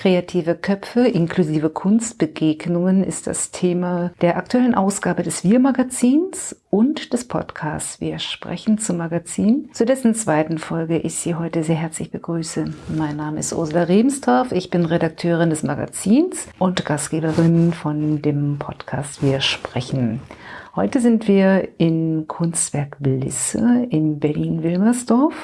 Kreative Köpfe inklusive Kunstbegegnungen ist das Thema der aktuellen Ausgabe des Wir-Magazins und des Podcasts Wir sprechen zum Magazin, zu dessen zweiten Folge ich Sie heute sehr herzlich begrüße. Mein Name ist Ursula Rebenstorff, ich bin Redakteurin des Magazins und Gastgeberin von dem Podcast Wir sprechen. Heute sind wir in Kunstwerk Blisse in Berlin-Wilmersdorf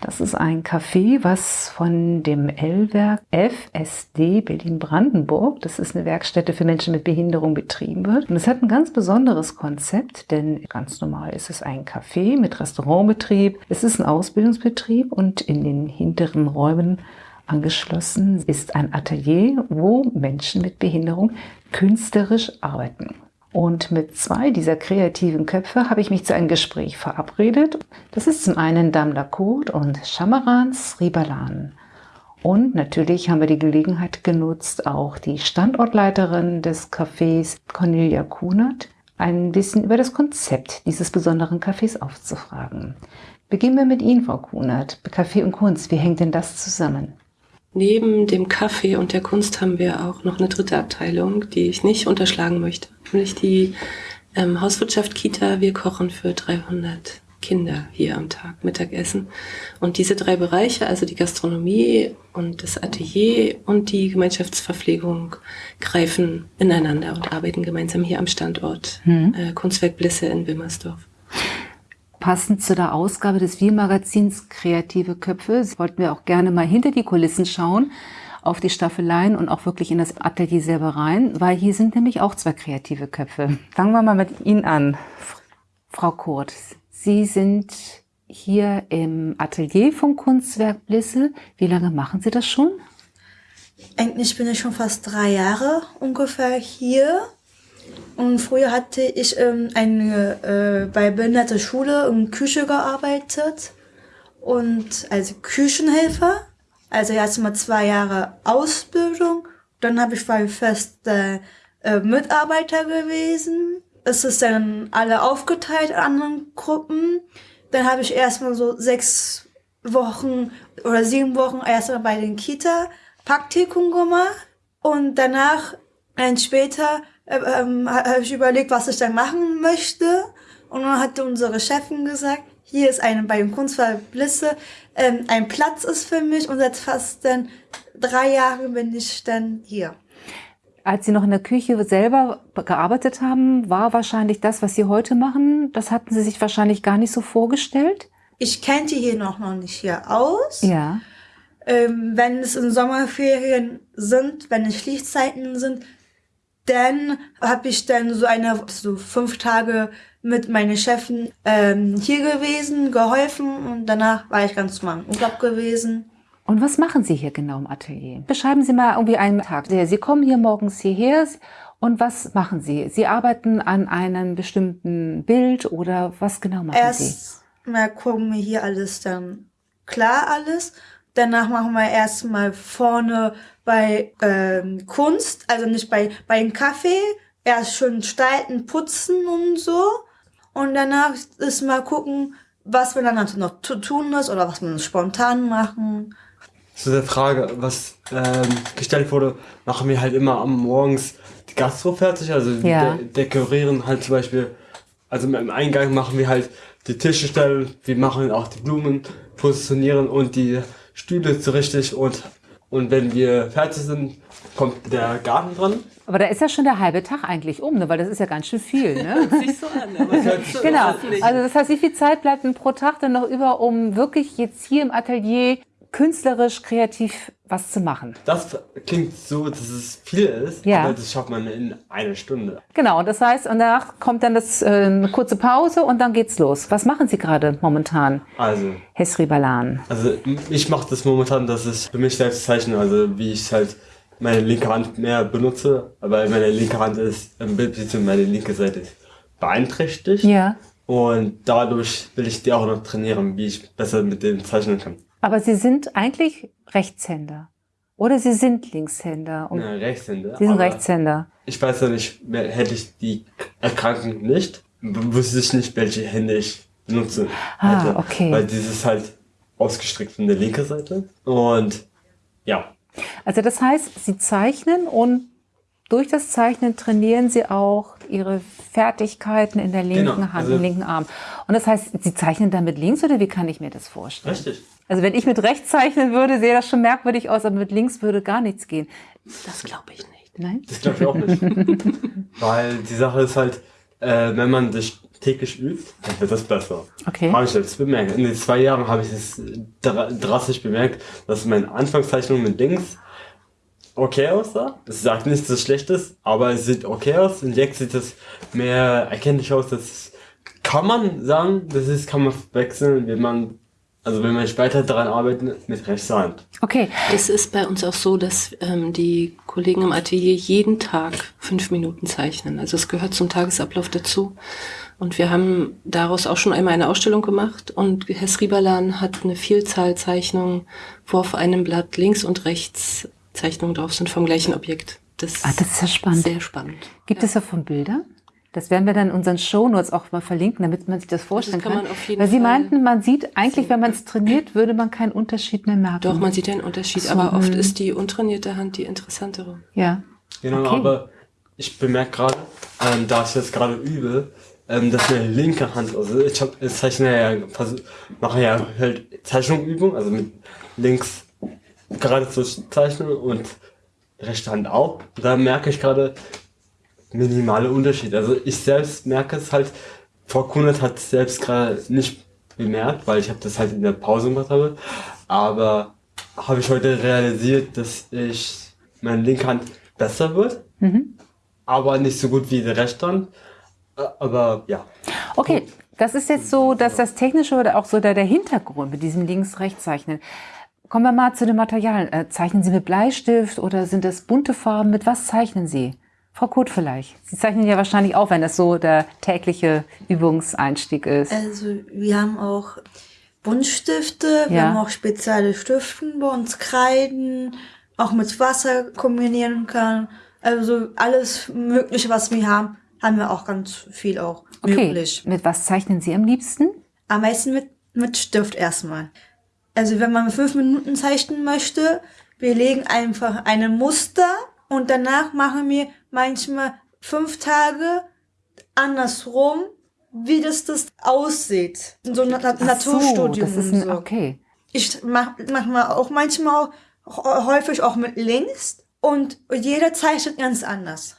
das ist ein Café, was von dem L-Werk FSD Berlin-Brandenburg, das ist eine Werkstätte für Menschen mit Behinderung, betrieben wird. Und es hat ein ganz besonderes Konzept, denn ganz normal ist es ein Café mit Restaurantbetrieb. Es ist ein Ausbildungsbetrieb und in den hinteren Räumen angeschlossen ist ein Atelier, wo Menschen mit Behinderung künstlerisch arbeiten. Und mit zwei dieser kreativen Köpfe habe ich mich zu einem Gespräch verabredet. Das ist zum einen Damla Kurt und Shamaran Sribalan. Und natürlich haben wir die Gelegenheit genutzt, auch die Standortleiterin des Cafés, Cornelia Kunert, ein bisschen über das Konzept dieses besonderen Cafés aufzufragen. Beginnen wir mit Ihnen, Frau Kunert. Kaffee und Kunst, wie hängt denn das zusammen? Neben dem Kaffee und der Kunst haben wir auch noch eine dritte Abteilung, die ich nicht unterschlagen möchte. Nämlich die ähm, Hauswirtschaft Kita. Wir kochen für 300 Kinder hier am Tag Mittagessen. Und diese drei Bereiche, also die Gastronomie und das Atelier und die Gemeinschaftsverpflegung, greifen ineinander und arbeiten gemeinsam hier am Standort hm. äh, Kunstwerk Blisse in Wilmersdorf. Passend zu der Ausgabe des Wir-Magazins Kreative Köpfe wollten wir auch gerne mal hinter die Kulissen schauen, auf die Staffeleien und auch wirklich in das Atelier selber rein, weil hier sind nämlich auch zwei kreative Köpfe. Fangen wir mal mit Ihnen an. Frau Kurt, Sie sind hier im Atelier vom Kunstwerk Blisse. Wie lange machen Sie das schon? Eigentlich bin ich schon fast drei Jahre ungefähr hier. Und früher hatte ich ähm, eine, äh, bei Behinderte Schule in Küche gearbeitet und als Küchenhelfer. Also erstmal zwei Jahre Ausbildung. Dann habe ich bei fest äh, Mitarbeiter gewesen. Es ist dann alle aufgeteilt in anderen Gruppen. Dann habe ich erstmal so sechs Wochen oder sieben Wochen erstmal bei den Kita Praktikum gemacht. Und danach, ein später, ähm, habe ich überlegt, was ich dann machen möchte. Und dann hatte unsere Chefin gesagt, hier ist eine bei dem Kunstwerk Blisse, ähm, ein Platz ist für mich und seit fast dann drei Jahren bin ich dann hier. Als Sie noch in der Küche selber gearbeitet haben, war wahrscheinlich das, was Sie heute machen, das hatten Sie sich wahrscheinlich gar nicht so vorgestellt? Ich kannte hier noch, noch nicht hier aus. Ja. Ähm, wenn es in Sommerferien sind, wenn es Schließzeiten sind, dann habe ich dann so eine, so fünf Tage mit meinen Chefen ähm, hier gewesen, geholfen und danach war ich ganz normal im Urlaub gewesen. Und was machen Sie hier genau im Atelier? Beschreiben Sie mal irgendwie einen Tag. Sie kommen hier morgens hierher und was machen Sie? Sie arbeiten an einem bestimmten Bild oder was genau machen Erst Sie? Erstmal gucken wir hier alles dann klar alles. Danach machen wir erstmal vorne bei ähm, Kunst, also nicht bei, bei dem Kaffee, erst schön stalten, putzen und so. Und danach ist mal gucken, was wir dann noch zu tun ist oder was wir spontan machen. Zu der Frage, was ähm, gestellt wurde, machen wir halt immer am Morgens die Gastro fertig, also ja. de dekorieren halt zum Beispiel, also im Eingang machen wir halt die Tische stellen, wir machen auch die Blumen positionieren und die Stühle so richtig und und wenn wir fertig sind, kommt der Garten dran. Aber da ist ja schon der halbe Tag eigentlich um, ne? weil das ist ja ganz schön viel. Ne? Hört sich so an. Aber genau. Also das heißt, wie viel Zeit bleibt denn pro Tag dann noch über, um wirklich jetzt hier im Atelier künstlerisch, kreativ was zu machen. Das klingt so, dass es viel ist, ja. aber das schafft man in einer Stunde. Genau, das heißt, und danach kommt dann das, äh, eine kurze Pause und dann geht's los. Was machen Sie gerade momentan, also, Hesri Balan? Also ich mache das momentan, dass ich für mich selbst zeichne, also wie ich halt meine linke Hand mehr benutze, aber meine linke Hand ist, beziehungsweise meine linke Seite ist beeinträchtigt. Ja. Und dadurch will ich die auch noch trainieren, wie ich besser mit denen zeichnen kann. Aber Sie sind eigentlich Rechtshänder. Oder Sie sind Linkshänder. Und ja, Rechtshänder. Sie sind Rechtshänder. Ich weiß ja nicht, hätte ich die Erkrankung nicht, wüsste ich nicht, welche Hände ich benutze. Ah, okay. Weil dieses halt ausgestreckt von der linken Seite. Und ja. Also das heißt, Sie zeichnen und durch das Zeichnen trainieren Sie auch Ihre Fertigkeiten in der linken genau, Hand, also im linken Arm. Und das heißt, Sie zeichnen dann mit links oder wie kann ich mir das vorstellen? Richtig. Also wenn ich mit rechts zeichnen würde, sähe das schon merkwürdig aus, aber mit links würde gar nichts gehen. Das glaube ich nicht. Nein? Das glaube ich auch nicht. Weil die Sache ist halt, äh, wenn man sich täglich übt, dann wird das besser. Okay. Habe ich jetzt bemerkt. In den zwei Jahren habe ich es drastisch bemerkt, dass meine Anfangszeichnung mit links okay aussah. Es sagt nichts so Schlechtes, aber es sieht okay aus. Und jetzt sieht es mehr erkenntlich aus. Das kann man sagen, das ist, kann man wechseln, wenn man also wenn man weiter daran arbeitet, mit rechter Hand. Okay. Es ist bei uns auch so, dass ähm, die Kollegen im Atelier jeden Tag fünf Minuten zeichnen. Also es gehört zum Tagesablauf dazu. Und wir haben daraus auch schon einmal eine Ausstellung gemacht und Herr Sribalan hat eine Vielzahl Zeichnungen, wo auf einem Blatt links und rechts Zeichnungen drauf sind vom gleichen Objekt. Das, ah, das ist ja spannend. Sehr spannend. Gibt ja. es davon Bilder? Das werden wir dann in unseren Shownotes auch mal verlinken, damit man sich das vorstellen das kann. kann. Weil Sie meinten, man sieht eigentlich, wenn man es trainiert, würde man keinen Unterschied mehr merken. Doch, man sieht einen Unterschied, so, aber oft hm. ist die untrainierte Hand die interessantere. Ja. Genau, okay. aber ich bemerke gerade, ähm, da ich jetzt gerade übe, ähm, dass meine linke Hand, also ich habe, ich zeichne ja, mache ja halt Zeichnungsübung, also mit links gerade zu zeichnen und rechte Hand auch. Da merke ich gerade, minimale Unterschied. Also ich selbst merke es halt, Frau Kunert hat es selbst gerade nicht bemerkt, weil ich habe das halt in der Pause gemacht habe. Aber habe ich heute realisiert, dass ich meine linke Hand besser wird, mhm. aber nicht so gut wie die rechte Hand. Aber ja. Okay, das ist jetzt so, dass das Technische oder auch so der, der Hintergrund mit diesem Links-Rechts-Zeichnen. Kommen wir mal zu den Materialien. Äh, zeichnen Sie mit Bleistift oder sind das bunte Farben? Mit was zeichnen Sie? Frau Koth vielleicht. Sie zeichnen ja wahrscheinlich auch, wenn das so der tägliche Übungseinstieg ist. Also wir haben auch Buntstifte, wir haben auch spezielle Stiften bei uns, Kreiden, auch mit Wasser kombinieren kann. Also alles Mögliche, was wir haben, haben wir auch ganz viel auch okay. möglich. Mit was zeichnen Sie am liebsten? Am meisten mit, mit Stift erstmal. Also wenn man fünf Minuten zeichnen möchte, wir legen einfach eine Muster und danach machen wir manchmal fünf Tage andersrum, wie das das aussieht. In so einem Na Naturstudium. So, das ist ein, so. okay. Ich mache mach auch manchmal auch, häufig auch mit links und jeder zeichnet ganz anders.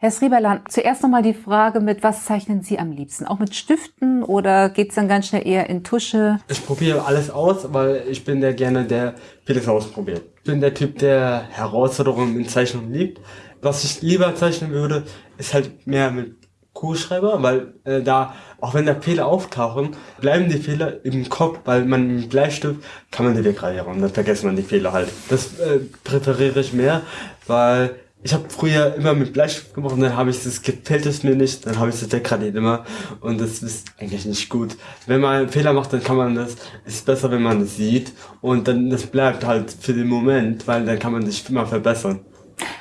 Herr Srieberlan, zuerst nochmal die Frage, mit was zeichnen Sie am liebsten? Auch mit Stiften oder geht's dann ganz schnell eher in Tusche? Ich probiere alles aus, weil ich bin der gerne, der vieles ausprobiert. Ich bin der Typ, der Herausforderungen in Zeichnung liebt. Was ich lieber zeichnen würde, ist halt mehr mit Kugelschreiber, weil äh, da, auch wenn da Fehler auftauchen, bleiben die Fehler im Kopf, weil man mit Bleistift kann man die wegradieren dann vergisst man die Fehler halt. Das äh, präferiere ich mehr, weil ich habe früher immer mit Bleistift gemacht und dann habe ich das gefällt es mir nicht, dann habe ich das degradiert immer und das ist eigentlich nicht gut. Wenn man einen Fehler macht, dann kann man das, ist besser, wenn man es sieht und dann das bleibt halt für den Moment, weil dann kann man sich immer verbessern.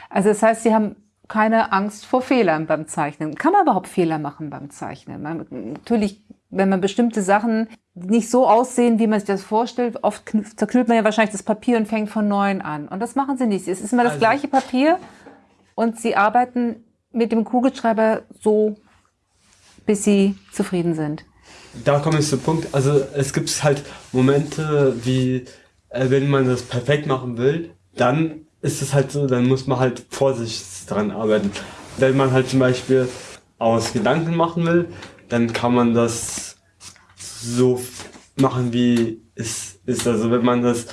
Also das heißt, Sie haben keine Angst vor Fehlern beim Zeichnen. Kann man überhaupt Fehler machen beim Zeichnen? Man, natürlich, wenn man bestimmte Sachen nicht so aussehen, wie man sich das vorstellt, oft zerknüllt man ja wahrscheinlich das Papier und fängt von neuem an. Und das machen Sie nicht. Es ist immer das also, gleiche Papier und Sie arbeiten mit dem Kugelschreiber so, bis Sie zufrieden sind. Da komme ich zum Punkt. Also es gibt halt Momente, wie äh, wenn man das perfekt machen will, dann ist es halt so, dann muss man halt vorsichtig dran arbeiten. Wenn man halt zum Beispiel aus Gedanken machen will, dann kann man das so machen, wie es ist. Also wenn man das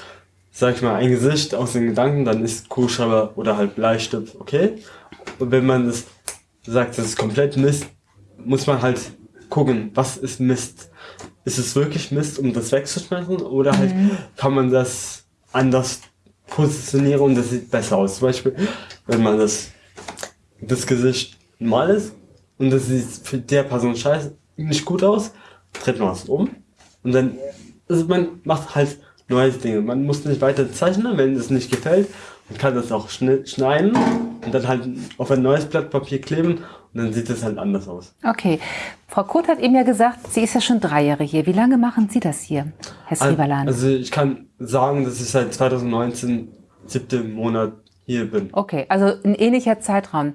sag ich mal, ein Gesicht aus den Gedanken, dann ist Kugelschreiber oder halt Bleistift okay. Und wenn man das sagt, das ist komplett Mist, muss man halt gucken, was ist Mist? Ist es wirklich Mist, um das wegzuschmeißen oder halt mhm. kann man das anders positionieren und das sieht besser aus? Zum Beispiel, wenn man das, das Gesicht mal ist und das sieht für der Person scheiße nicht gut aus, dreht man es um und dann, also man macht halt neues Ding. Man muss nicht weiter zeichnen, wenn es nicht gefällt. Man kann das auch schneiden und dann halt auf ein neues Blatt Papier kleben und dann sieht es halt anders aus. Okay. Frau Kurt hat eben ja gesagt, sie ist ja schon drei Jahre hier. Wie lange machen Sie das hier, Herr Srivalan? Also ich kann sagen, dass ich seit 2019 siebten Monat hier bin. Okay, also ein ähnlicher Zeitraum.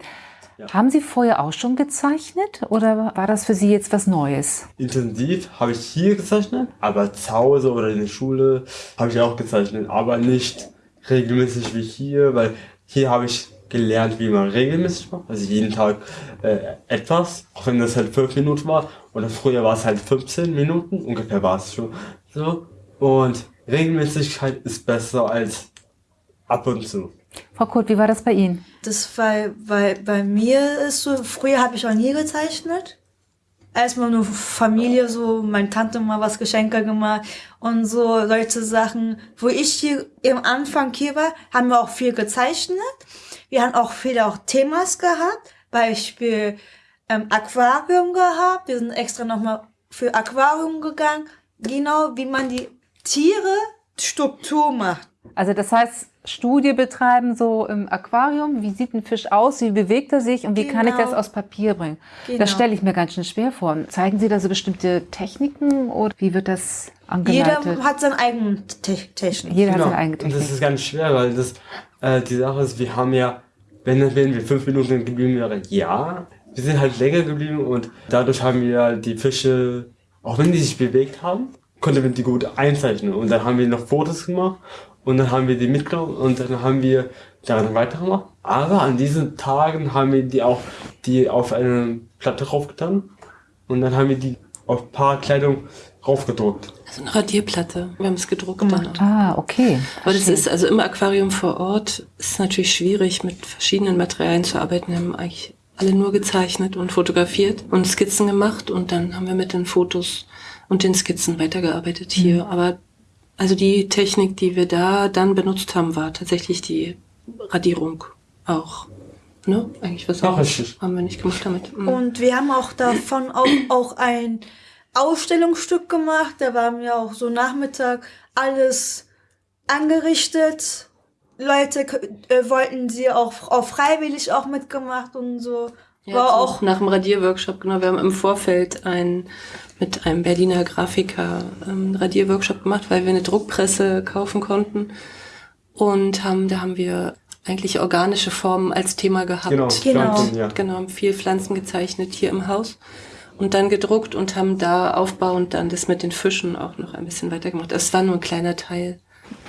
Ja. Haben Sie vorher auch schon gezeichnet oder war das für Sie jetzt was Neues? Intensiv habe ich hier gezeichnet, aber zu Hause oder in der Schule habe ich auch gezeichnet, aber nicht regelmäßig wie hier, weil hier habe ich gelernt, wie man regelmäßig macht. Also jeden Tag äh, etwas, auch wenn das halt fünf Minuten war. Oder früher war es halt 15 Minuten, ungefähr war es schon so. Und Regelmäßigkeit ist besser als ab und zu. Frau Kurt, wie war das bei Ihnen? Das war, weil bei mir ist so, früher habe ich auch nie gezeichnet. Erstmal nur Familie, so, meine Tante mal was Geschenke gemacht und so solche Sachen. Wo ich hier im Anfang hier war, haben wir auch viel gezeichnet. Wir haben auch viele auch Themas gehabt. Beispiel ähm, Aquarium gehabt. Wir sind extra nochmal für Aquarium gegangen. Genau, wie man die Tiere Struktur macht. Also das heißt, Studie betreiben, so im Aquarium, wie sieht ein Fisch aus, wie bewegt er sich und wie genau. kann ich das genau. aus Papier bringen? Genau. Das stelle ich mir ganz schön schwer vor. Zeigen Sie da so bestimmte Techniken oder wie wird das angeleitet? Jeder hat seine eigene Te Technik. Jeder genau. hat seine eigene Technik. Und das ist ganz schwer, weil das, äh, die Sache ist, wir haben ja, wenn, wenn wir fünf Minuten geblieben wären, ja, wir sind halt länger geblieben und dadurch haben wir die Fische, auch wenn die sich bewegt haben, konnten wir die gut einzeichnen. Und dann haben wir noch Fotos gemacht und dann haben wir die mitgenommen und dann haben wir daran weitergemacht. Aber an diesen Tagen haben wir die auch die auf eine Platte raufgetan und dann haben wir die auf ein paar Kleidung raufgedruckt. Also eine Radierplatte. Wir haben es gedruckt. Dann. Ah, okay. Aber das ist also im Aquarium vor Ort ist natürlich schwierig mit verschiedenen Materialien zu arbeiten. Wir haben eigentlich alle nur gezeichnet und fotografiert und Skizzen gemacht und dann haben wir mit den Fotos und den Skizzen weitergearbeitet hier. Mhm. Aber also die Technik, die wir da dann benutzt haben, war tatsächlich die Radierung auch. Ne? Eigentlich was anderes haben wir nicht gemacht damit. Mhm. Und wir haben auch davon auch, auch ein Ausstellungsstück gemacht. Da waren wir auch so Nachmittag alles angerichtet. Leute äh, wollten sie auch, auch freiwillig auch mitgemacht und so. Ja, war auch nach dem Radierworkshop, genau. Wir haben im Vorfeld ein mit einem Berliner Grafiker ähm, Radierworkshop gemacht, weil wir eine Druckpresse kaufen konnten. Und haben, da haben wir eigentlich organische Formen als Thema gehabt. Genau, genau. Pflanzen, ja. genau haben viel Pflanzen gezeichnet hier im Haus und dann gedruckt und haben da aufbauend dann das mit den Fischen auch noch ein bisschen weitergemacht. Es war nur ein kleiner Teil.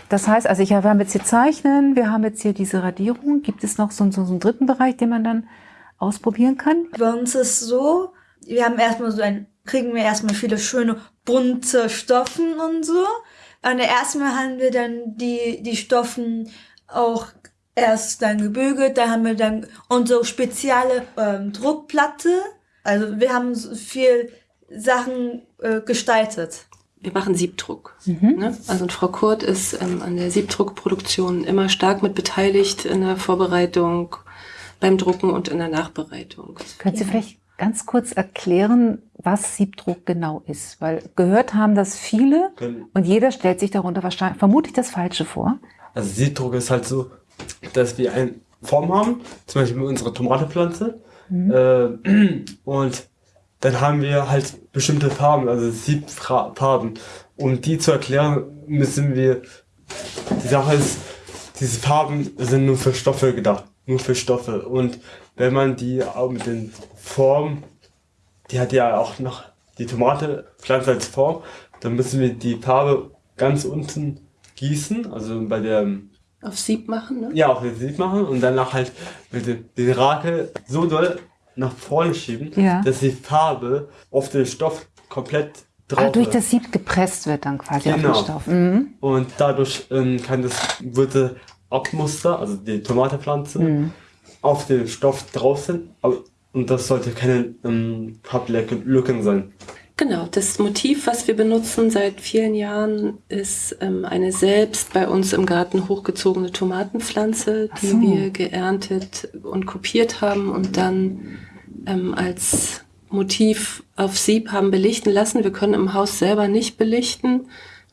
Das heißt, also ich, wir haben jetzt hier Zeichnen, wir haben jetzt hier diese Radierung. Gibt es noch so, so, so einen dritten Bereich, den man dann ausprobieren kann? Bei uns ist so, wir haben erstmal so ein kriegen wir erstmal viele schöne bunte Stoffen und so. Und erstmal haben wir dann die, die Stoffen auch erst dann gebügelt, da haben wir dann unsere spezielle ähm, Druckplatte. Also wir haben viel Sachen äh, gestaltet. Wir machen Siebdruck. Mhm. Ne? Also Frau Kurt ist ähm, an der Siebdruckproduktion immer stark mit beteiligt in der Vorbereitung, beim Drucken und in der Nachbereitung. Können Sie vielleicht ganz kurz erklären, was Siebdruck genau ist? Weil gehört haben das viele und jeder stellt sich darunter wahrscheinlich vermutlich das Falsche vor. Also Siebdruck ist halt so, dass wir eine Form haben, zum Beispiel unsere Tomatepflanze. Mhm. Äh, und dann haben wir halt bestimmte Farben, also Siebfarben. Um die zu erklären, müssen wir, die Sache ist, diese Farben sind nur für Stoffe gedacht, nur für Stoffe. Und wenn man die auch mit den Formen, die hat ja auch noch die Tomatepflanze als Form, dann müssen wir die Farbe ganz unten gießen, also bei der auf Sieb machen, ne? Ja, auf Sieb machen und danach halt mit dem, den Rakel so doll nach vorne schieben, ja. dass die Farbe auf den Stoff komplett drauf ah, durch das Sieb gepresst wird dann quasi genau. auf den Stoff. Mhm. Und dadurch ähm, kann das, wird Abmuster, also die Tomatepflanze, mhm auf dem Stoff drauf sind. Und das sollte keine ähm, Papplücken sein. Genau, das Motiv, was wir benutzen seit vielen Jahren, ist ähm, eine selbst bei uns im Garten hochgezogene Tomatenpflanze, die so. wir geerntet und kopiert haben und dann ähm, als Motiv auf Sieb haben belichten lassen. Wir können im Haus selber nicht belichten.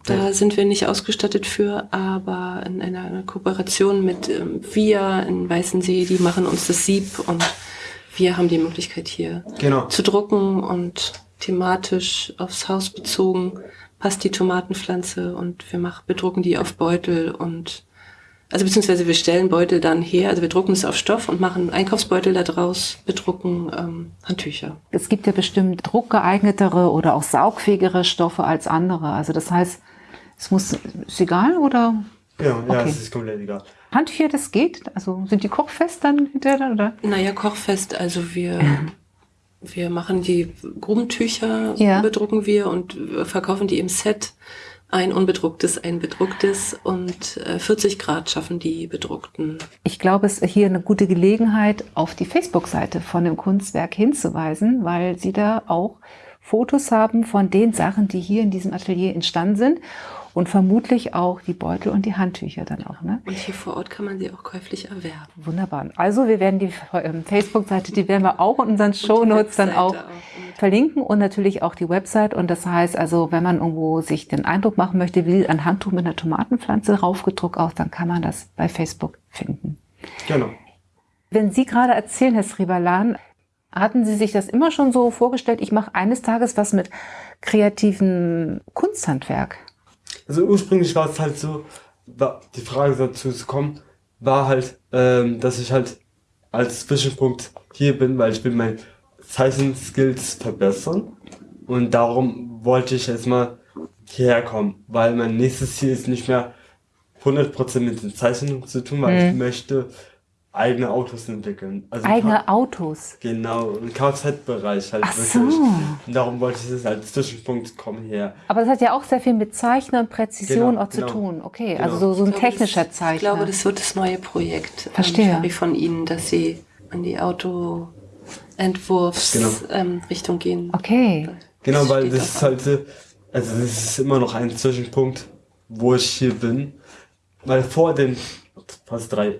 Da sind wir nicht ausgestattet für, aber in einer Kooperation mit ähm, VIA in Weißensee, die machen uns das Sieb und wir haben die Möglichkeit hier genau. zu drucken und thematisch aufs Haus bezogen passt die Tomatenpflanze und wir machen, bedrucken die auf Beutel und Also beziehungsweise wir stellen Beutel dann her, also wir drucken es auf Stoff und machen Einkaufsbeutel daraus, bedrucken ähm, Handtücher. Es gibt ja bestimmt druckgeeignetere oder auch saugfähigere Stoffe als andere. Also das heißt, es muss, ist egal oder? Ja, ja, okay. es ist komplett egal. Handtücher, das geht? Also sind die kochfest dann hinterher, oder? Naja, kochfest, also wir, wir machen die Grubentücher, ja. bedrucken wir und verkaufen die im Set ein unbedrucktes, ein bedrucktes und 40 äh, Grad schaffen die bedruckten. Ich glaube, es ist hier eine gute Gelegenheit, auf die Facebook-Seite von dem Kunstwerk hinzuweisen, weil Sie da auch Fotos haben von den Sachen, die hier in diesem Atelier entstanden sind und vermutlich auch die Beutel und die Handtücher dann auch. Ne? Und hier vor Ort kann man sie auch käuflich erwerben. Wunderbar. Also wir werden die ähm, Facebook-Seite, die werden wir auch in unseren Shownotes dann auch, auch verlinken und natürlich auch die Website. Und das heißt also, wenn man irgendwo sich den Eindruck machen möchte, wie ein Handtuch mit einer Tomatenpflanze raufgedruckt aus, dann kann man das bei Facebook finden. Genau. Wenn Sie gerade erzählen, Herr Sribalan, hatten Sie sich das immer schon so vorgestellt, ich mache eines Tages was mit kreativen Kunsthandwerk? Also ursprünglich war es halt so, war die Frage dazu zu kommen, war halt, ähm, dass ich halt als Zwischenpunkt hier bin, weil ich will mein Zeichenskills verbessern und darum wollte ich jetzt mal hierher kommen, weil mein nächstes Ziel ist nicht mehr 100% mit den Zeichnungen zu tun, weil mhm. ich möchte eigene Autos entwickeln. Also eigene Autos? Genau, im Kfz-Bereich halt Ach wirklich. So. Und darum wollte ich das als Zwischenpunkt kommen hier. Aber das hat ja auch sehr viel mit Zeichnen und Präzision genau, auch zu genau. tun. Okay, genau. also so, so ein glaube, technischer das, Zeichner. Ich glaube, das wird das neue Projekt Verstehe. Ähm, von Ihnen, dass Sie an die Autoentwurfsrichtung genau. ähm, gehen. Okay. Genau, weil das ist halt, also das ist immer noch ein Zwischenpunkt, wo ich hier bin. Weil vor den fast drei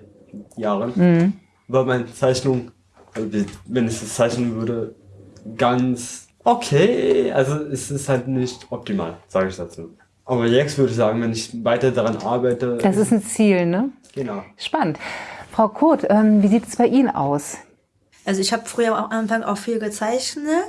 Jahren, mhm. war meine Zeichnung, also wenn ich es zeichnen würde, ganz okay. Also es ist halt nicht optimal, sage ich dazu. Aber jetzt würde ich sagen, wenn ich weiter daran arbeite. Das ist ein Ziel, ne? Genau. Spannend. Frau Kurt, ähm, wie sieht es bei Ihnen aus? Also ich habe früher am Anfang auch viel gezeichnet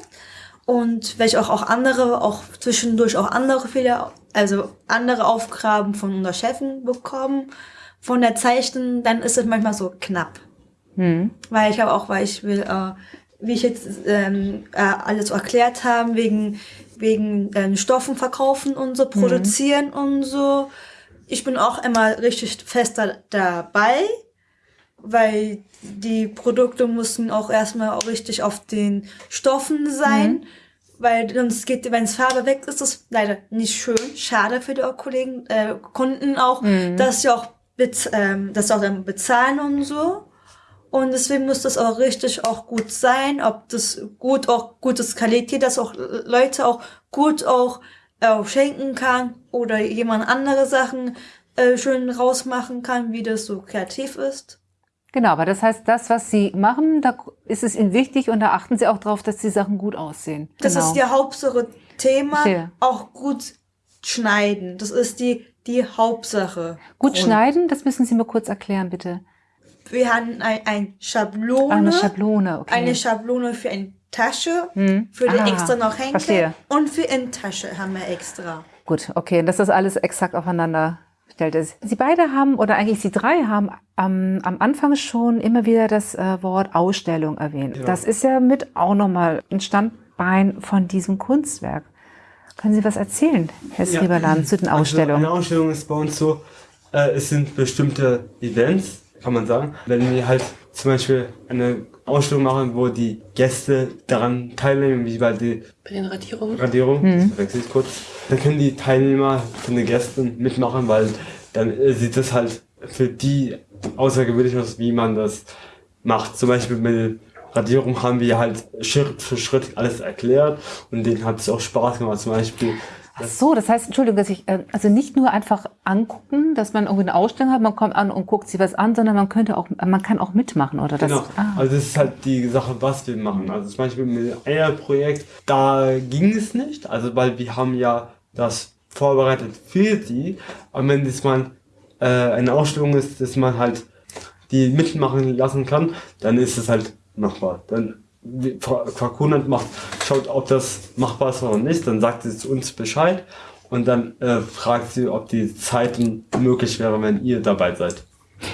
und welche auch, auch andere, auch zwischendurch auch andere Fehler, also andere Aufgaben von unseren Chefen bekommen von der Zeichen, dann ist es manchmal so knapp. Hm. Weil ich habe auch, weil ich will, äh, wie ich jetzt ähm, äh, alles erklärt habe, wegen, wegen ähm, Stoffen verkaufen und so, produzieren hm. und so. Ich bin auch immer richtig fester dabei, weil die Produkte mussten auch erstmal auch richtig auf den Stoffen sein. Mhm. Weil sonst geht, wenn es Farbe weg ist, ist das leider nicht schön. Schade für die Kollegen, äh, Kunden auch, mhm. dass sie auch das auch dann bezahlen und so. Und deswegen muss das auch richtig auch gut sein, ob das gut auch gutes Qualität, dass auch Leute auch gut auch äh, schenken kann oder jemand andere Sachen äh, schön rausmachen kann, wie das so kreativ ist. Genau, aber das heißt, das, was Sie machen, da ist es Ihnen wichtig und da achten Sie auch darauf, dass die Sachen gut aussehen. Das genau. ist Ihr Hauptsache Thema, auch gut schneiden. Das ist die die Hauptsache. Gut Grund. schneiden, das müssen Sie mir kurz erklären, bitte. Wir haben ein, ein Schablone. Eine Schablone, okay. Eine Schablone für eine Tasche, hm. für die ah, extra noch Henkel und für Innentasche haben wir extra. Gut, okay, dass das alles exakt aufeinander stellt ist. Sie beide haben, oder eigentlich Sie drei haben am, am Anfang schon immer wieder das äh, Wort Ausstellung erwähnt. Ja. Das ist ja mit auch nochmal ein Standbein von diesem Kunstwerk. Können Sie was erzählen, Herr Srieberland, ja. zu den Ausstellungen? Also eine Ausstellung ist bei uns so, äh, es sind bestimmte Events, kann man sagen. Wenn wir halt zum Beispiel eine Ausstellung machen, wo die Gäste daran teilnehmen, wie bei, die bei den Radierungen, Radierung, mhm. wechsle ich kurz, dann können die Teilnehmer von den Gästen mitmachen, weil dann äh, sieht das halt für die außergewöhnlich aus, wie man das macht. Zum Beispiel mit Radierung haben wir halt Schritt für Schritt alles erklärt und denen hat es auch Spaß gemacht. Zum Beispiel. Ach so, das heißt, Entschuldigung, dass ich, äh, also nicht nur einfach angucken, dass man irgendwie eine Ausstellung hat, man kommt an und guckt sich was an, sondern man könnte auch, man kann auch mitmachen, oder? Das, genau. Ah. Also das ist halt die Sache, was wir machen. Also zum Beispiel mit dem Eierprojekt, da ging es nicht, also weil wir haben ja das vorbereitet für die, aber wenn das mal äh, eine Ausstellung ist, dass man halt die mitmachen lassen kann, dann ist es halt machbar. Dann Quarkunant macht, schaut, ob das machbar ist oder nicht, dann sagt sie uns Bescheid und dann äh, fragt sie, ob die Zeiten möglich wären, wenn ihr dabei seid.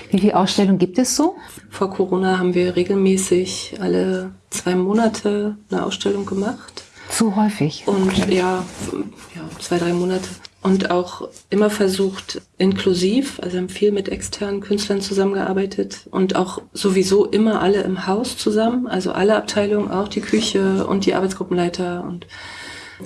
Wie viele Ausstellungen gibt es so? Vor Corona haben wir regelmäßig alle zwei Monate eine Ausstellung gemacht. Zu häufig. Und okay. ja, ja, zwei, drei Monate. Und auch immer versucht, inklusiv, also haben viel mit externen Künstlern zusammengearbeitet und auch sowieso immer alle im Haus zusammen, also alle Abteilungen, auch die Küche und die Arbeitsgruppenleiter und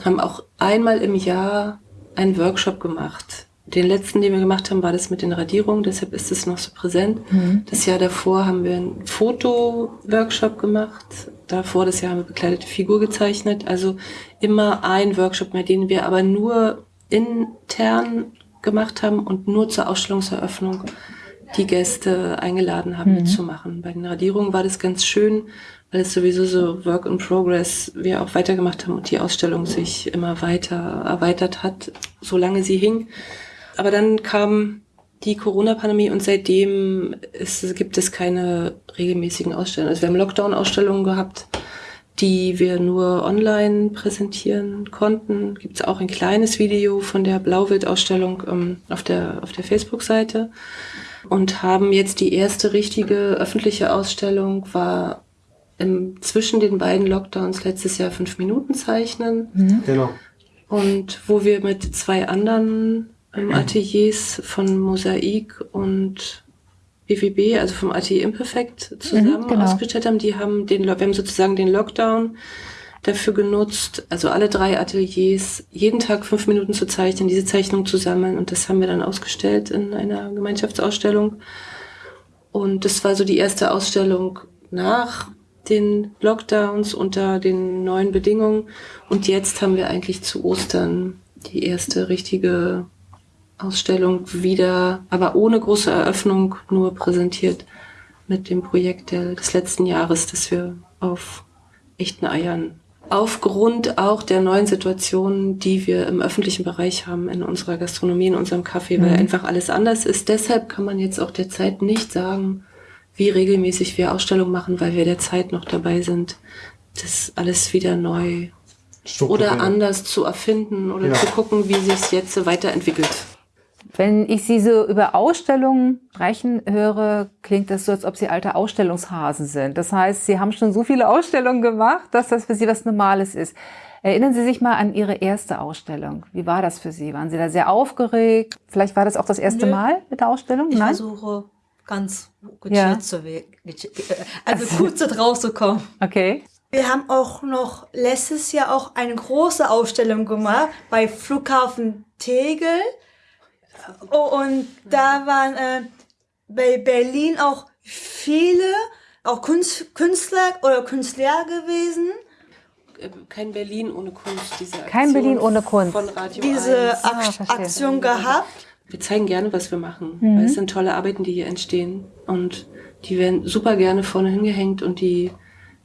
haben auch einmal im Jahr einen Workshop gemacht. Den letzten, den wir gemacht haben, war das mit den Radierungen, deshalb ist es noch so präsent. Mhm. Das Jahr davor haben wir einen Foto-Workshop gemacht. Davor das Jahr haben wir bekleidete Figur gezeichnet. Also immer ein Workshop, mit dem wir aber nur intern gemacht haben und nur zur Ausstellungseröffnung die Gäste eingeladen haben, mhm. mitzumachen. Bei den Radierungen war das ganz schön, weil es sowieso so Work in Progress wir auch weitergemacht haben und die Ausstellung sich immer weiter erweitert hat, solange sie hing. Aber dann kam die Corona-Pandemie und seitdem ist, gibt es keine regelmäßigen Ausstellungen. Also wir haben Lockdown-Ausstellungen gehabt, die wir nur online präsentieren konnten. Gibt es auch ein kleines Video von der Blauwild-Ausstellung ähm, auf der, auf der Facebook-Seite und haben jetzt die erste richtige öffentliche Ausstellung war im, zwischen den beiden Lockdowns letztes Jahr fünf Minuten zeichnen. Mhm. Genau. Und wo wir mit zwei anderen ähm, Ateliers von Mosaik und BWB, also vom Atelier Imperfect, zusammen mhm, genau. ausgestellt haben. Die haben den, wir haben sozusagen den Lockdown dafür genutzt, also alle drei Ateliers, jeden Tag fünf Minuten zu zeichnen, diese Zeichnung zu sammeln. Und das haben wir dann ausgestellt in einer Gemeinschaftsausstellung. Und das war so die erste Ausstellung nach den Lockdowns unter den neuen Bedingungen. Und jetzt haben wir eigentlich zu Ostern die erste richtige Ausstellung wieder, aber ohne große Eröffnung, nur präsentiert mit dem Projekt des letzten Jahres, das wir auf echten Eiern aufgrund auch der neuen Situationen, die wir im öffentlichen Bereich haben, in unserer Gastronomie, in unserem Kaffee, weil mhm. einfach alles anders ist. Deshalb kann man jetzt auch derzeit nicht sagen, wie regelmäßig wir Ausstellungen machen, weil wir derzeit noch dabei sind, das alles wieder neu oder anders zu erfinden oder ja. zu gucken, wie sich es jetzt weiterentwickelt. Wenn ich Sie so über Ausstellungen sprechen höre, klingt das so, als ob Sie alte Ausstellungshasen sind. Das heißt, Sie haben schon so viele Ausstellungen gemacht, dass das für Sie was Normales ist. Erinnern Sie sich mal an Ihre erste Ausstellung. Wie war das für Sie? Waren Sie da sehr aufgeregt? Vielleicht war das auch das erste Nö. Mal mit der Ausstellung? Ich Nein? versuche ganz gut ja. zu also gut zu kommen. Okay. Wir haben auch noch letztes Jahr auch eine große Ausstellung gemacht bei Flughafen Tegel. Oh, und da waren äh, bei Berlin auch viele, auch Kunst, Künstler oder Künstler gewesen. Kein Berlin ohne Kunst, diese Aktion Kein Berlin ohne Kunst. Von Radio diese Ak ah, Aktion gehabt. Wir zeigen gerne, was wir machen. Mhm. Weil es sind tolle Arbeiten, die hier entstehen. Und die werden super gerne vorne hingehängt und die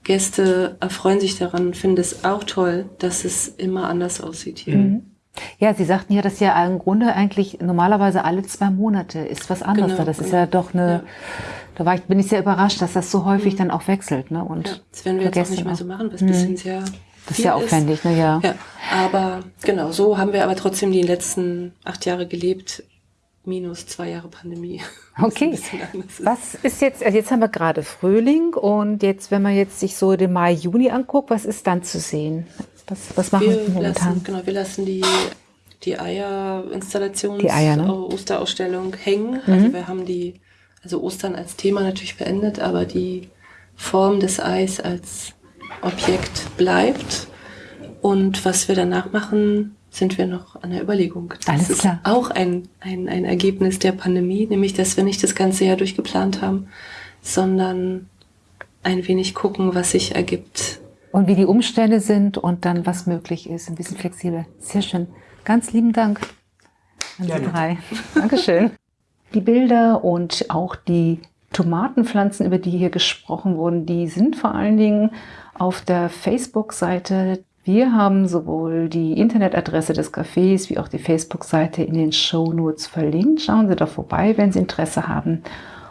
Gäste erfreuen sich daran, finden es auch toll, dass es immer anders aussieht hier. Mhm. Ja, Sie sagten ja, dass ja im Grunde eigentlich normalerweise alle zwei Monate ist was anderes. Genau, das genau. ist ja doch eine, ja. da war ich, bin ich sehr überrascht, dass das so häufig mhm. dann auch wechselt. Ne? Und ja, das werden wir jetzt auch nicht mehr so machen, was ein bisschen mhm. sehr das ist ja aufwendig, ne? Ja. ja. Aber genau, so haben wir aber trotzdem die letzten acht Jahre gelebt, minus zwei Jahre Pandemie. Okay. Was ist jetzt, also jetzt haben wir gerade Frühling und jetzt, wenn man jetzt sich so den Mai, Juni anguckt, was ist dann zu sehen? Was, was machen wir momentan? Lassen, genau, wir lassen die, die Eierinstallation, die Eier, ne? Osterausstellung hängen. Mhm. Also wir haben die, also Ostern als Thema natürlich beendet, aber die Form des Eis als Objekt bleibt. Und was wir danach machen, sind wir noch an der Überlegung. Das Alles ist klar. auch ein, ein, ein Ergebnis der Pandemie, nämlich dass wir nicht das ganze Jahr durchgeplant haben, sondern ein wenig gucken, was sich ergibt und wie die Umstände sind und dann was möglich ist. Ein bisschen flexibel. Sehr schön. Ganz lieben Dank an Sie drei. Dankeschön. Die Bilder und auch die Tomatenpflanzen, über die hier gesprochen wurden, die sind vor allen Dingen auf der Facebook-Seite. Wir haben sowohl die Internetadresse des Cafés wie auch die Facebook-Seite in den Show Notes verlinkt. Schauen Sie da vorbei, wenn Sie Interesse haben.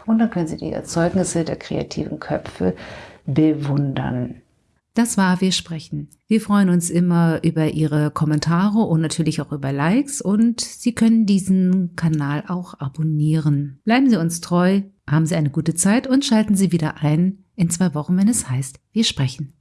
Und dann können Sie die Erzeugnisse der kreativen Köpfe bewundern. Das war Wir sprechen. Wir freuen uns immer über Ihre Kommentare und natürlich auch über Likes und Sie können diesen Kanal auch abonnieren. Bleiben Sie uns treu. Haben Sie eine gute Zeit und schalten Sie wieder ein in zwei Wochen, wenn es heißt, wir sprechen.